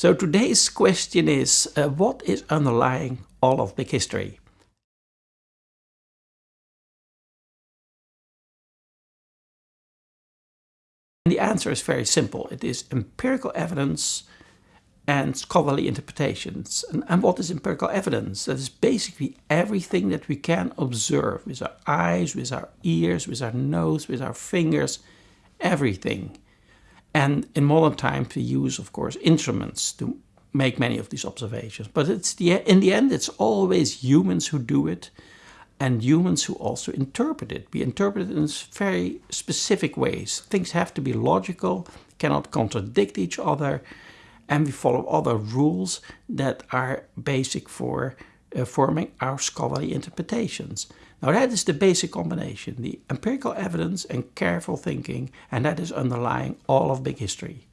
So today's question is, uh, what is underlying all of big history? And the answer is very simple. It is empirical evidence and scholarly interpretations. And, and, what is empirical evidence? That is basically everything that we can observe with our eyes, with our ears, with our nose, with our fingers, everything. And in modern times we use, of course, instruments to make many of these observations. But it's the, in the end, it's always humans who do it and humans who also interpret it. We interpret it in very specific ways. Things have to be logical, cannot contradict each other, and we follow other rules that are basic for uh, forming our scholarly interpretations. Now that is the basic combination, the empirical evidence and careful thinking, and that is underlying all of big history.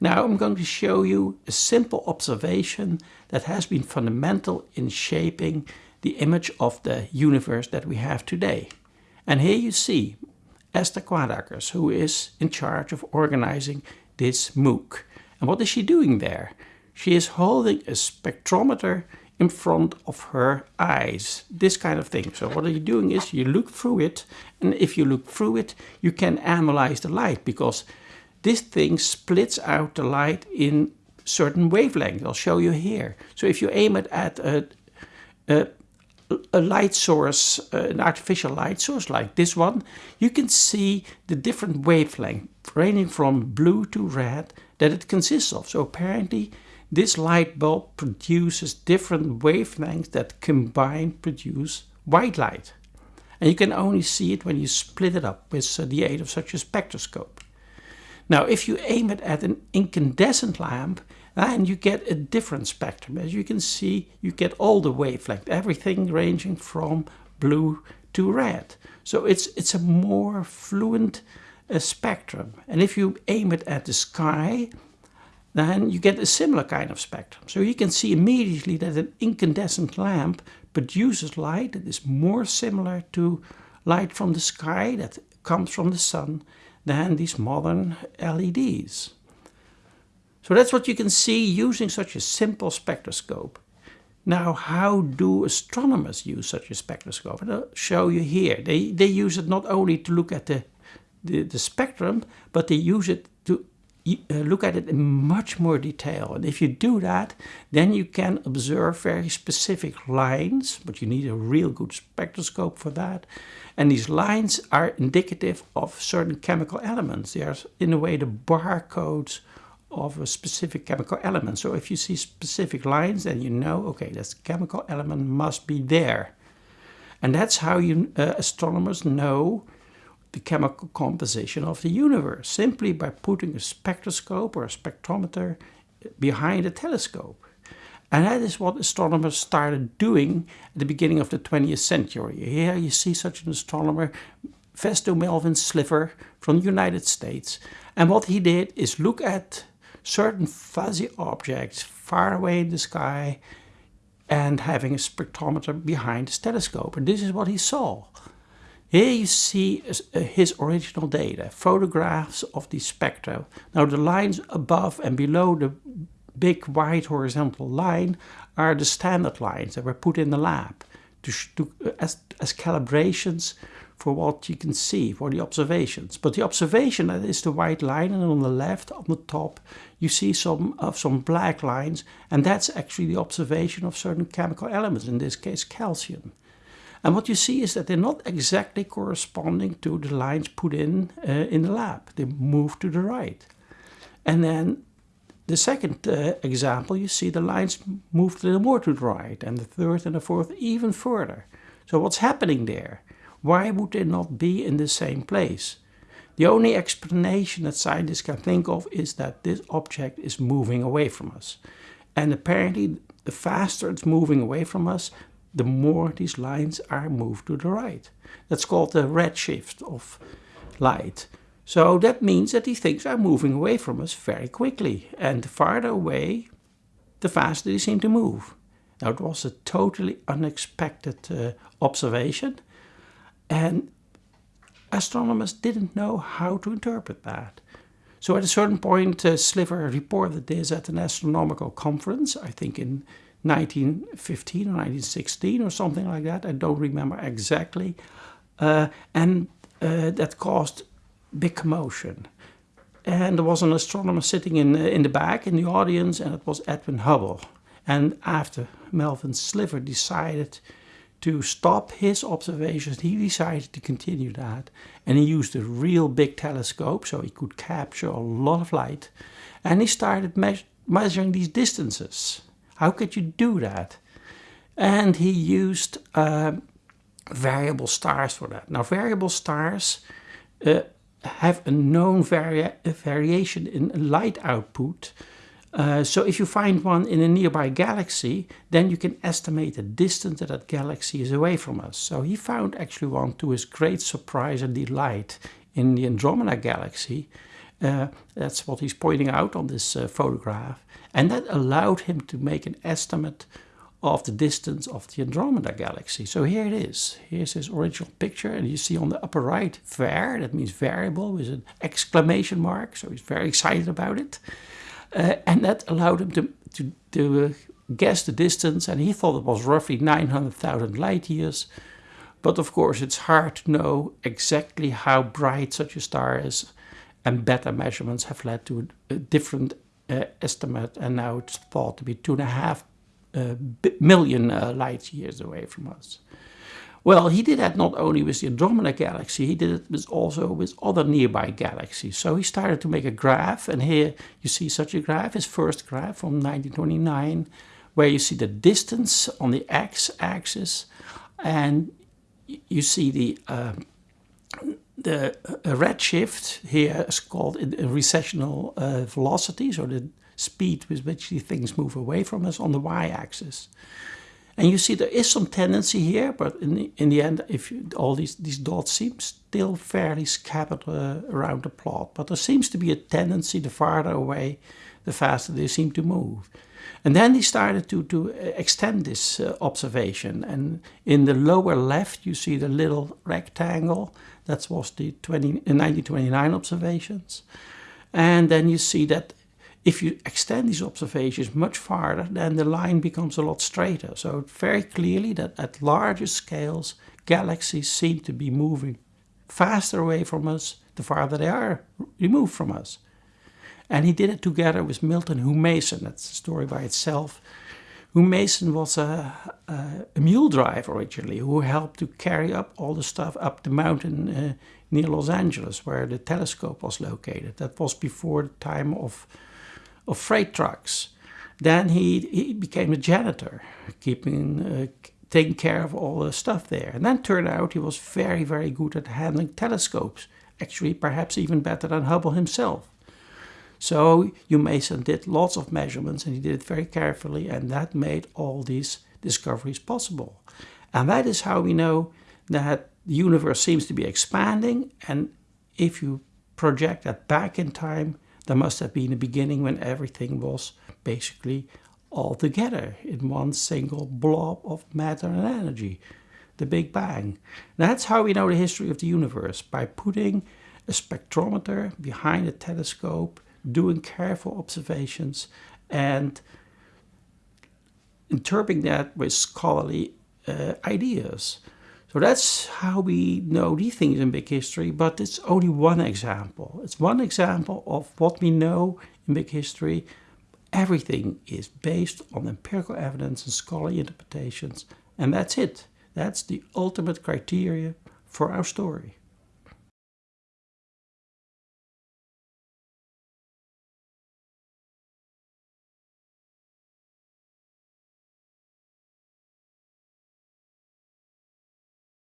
Now I'm going to show you a simple observation that has been fundamental in shaping the image of the universe that we have today. And here you see Esther Quaedackers, who is in charge of organizing this MOOC. And what is she doing there? She is holding a spectrometer in front of her eyes, this kind of thing. So what are you doing is you look through it, and if you look through it, you can analyze the light because this thing splits out the light in certain wavelengths. I'll show you here. So if you aim it at a, a a light source, uh, an artificial light source like this one, you can see the different wavelength ranging from blue to red that it consists of. So apparently this light bulb produces different wavelengths that combine produce white light. And you can only see it when you split it up with the aid of such a spectroscope. Now if you aim it at an incandescent lamp, then you get a different spectrum. As you can see, you get all the wavelength, everything ranging from blue to red. So it's, it's a more fluent uh, spectrum. And if you aim it at the sky, then you get a similar kind of spectrum. So you can see immediately that an incandescent lamp produces light that is more similar to light from the sky that comes from the sun than these modern LEDs. So that's what you can see using such a simple spectroscope. Now, how do astronomers use such a spectroscope? And I'll show you here. They, they use it not only to look at the, the, the spectrum, but they use it look at it in much more detail. And if you do that, then you can observe very specific lines, but you need a real good spectroscope for that. And these lines are indicative of certain chemical elements. They are, in a way, the barcodes of a specific chemical element. So if you see specific lines, then you know, okay, this chemical element must be there. And that's how you uh, astronomers know the chemical composition of the universe, simply by putting a spectroscope or a spectrometer behind a telescope. And that is what astronomers started doing at the beginning of the 20th century. Here you see such an astronomer, Vesto Melvin Slipher from the United States. And what he did is look at certain fuzzy objects far away in the sky and having a spectrometer behind his telescope. And this is what he saw. Here you see uh, his original data, photographs of the spectra. Now the lines above and below the big white horizontal line are the standard lines that were put in the lab to, to, as, as calibrations for what you can see, for the observations. But the observation is the white line and on the left, on the top, you see some of some black lines and that's actually the observation of certain chemical elements, in this case calcium. And what you see is that they're not exactly corresponding to the lines put in uh, in the lab. They move to the right. And then the second uh, example, you see the lines move a little more to the right, and the third and the fourth even further. So what's happening there? Why would they not be in the same place? The only explanation that scientists can think of is that this object is moving away from us. And apparently the faster it's moving away from us, the more these lines are moved to the right. That's called the redshift of light. So that means that these things are moving away from us very quickly. And the farther away, the faster they seem to move. Now it was a totally unexpected uh, observation. And astronomers didn't know how to interpret that. So at a certain point, uh, Slipher reported this at an astronomical conference, I think in 1915 or 1916 or something like that. I don't remember exactly. Uh, and uh, that caused big commotion. And there was an astronomer sitting in, in the back in the audience, and it was Edwin Hubble. And after Melvin Slipher decided to stop his observations, he decided to continue that. And he used a real big telescope so he could capture a lot of light. And he started me measuring these distances. How could you do that? And he used uh, variable stars for that. Now, variable stars uh, have a known vari variation in light output. Uh, so if you find one in a nearby galaxy, then you can estimate the distance that that galaxy is away from us. So he found actually one to his great surprise and delight in the Andromeda galaxy. Uh, that's what he's pointing out on this uh, photograph. And that allowed him to make an estimate of the distance of the Andromeda galaxy. So here it is. Here's his original picture and you see on the upper right, var, that means variable with an exclamation mark. So he's very excited about it. Uh, and that allowed him to, to, to uh, guess the distance and he thought it was roughly 900,000 light years. But of course it's hard to know exactly how bright such a star is and better measurements have led to a, a different uh, estimate and now it's thought to be two and a half uh, million uh, light years away from us. Well, he did that not only with the Andromeda galaxy, he did it with also with other nearby galaxies. So he started to make a graph, and here you see such a graph, his first graph from 1929, where you see the distance on the x-axis, and you see the uh, the redshift here is called recessional uh, velocity, so the speed with which these things move away from us on the y-axis. And you see there is some tendency here, but in the, in the end, if you, all these, these dots seem still fairly scattered uh, around the plot, but there seems to be a tendency the farther away, the faster they seem to move. And then he started to, to uh, extend this uh, observation. And in the lower left, you see the little rectangle. That was the 20, 1929 observations. And then you see that if you extend these observations much farther, then the line becomes a lot straighter. So very clearly that at larger scales, galaxies seem to be moving faster away from us the farther they are removed from us. And he did it together with Milton Humason. That's a story by itself. Humason was a, a, a, mule driver originally who helped to carry up all the stuff up the mountain uh, near Los Angeles where the telescope was located. That was before the time of of freight trucks. Then he, he became a janitor, keeping, uh, taking care of all the stuff there. And then turned out he was very, very good at handling telescopes, actually perhaps even better than Hubble himself. So Humason did lots of measurements and he did it very carefully and that made all these discoveries possible. And that is how we know that the universe seems to be expanding and if you project that back in time, there must have been a beginning when everything was basically all together in one single blob of matter and energy, the Big Bang. That's how we know the history of the universe, by putting a spectrometer behind a telescope, doing careful observations, and interpreting that with scholarly uh, ideas. So that's how we know these things in big history, but it's only one example. It's one example of what we know in big history. Everything is based on empirical evidence and scholarly interpretations, and that's it. That's the ultimate criteria for our story.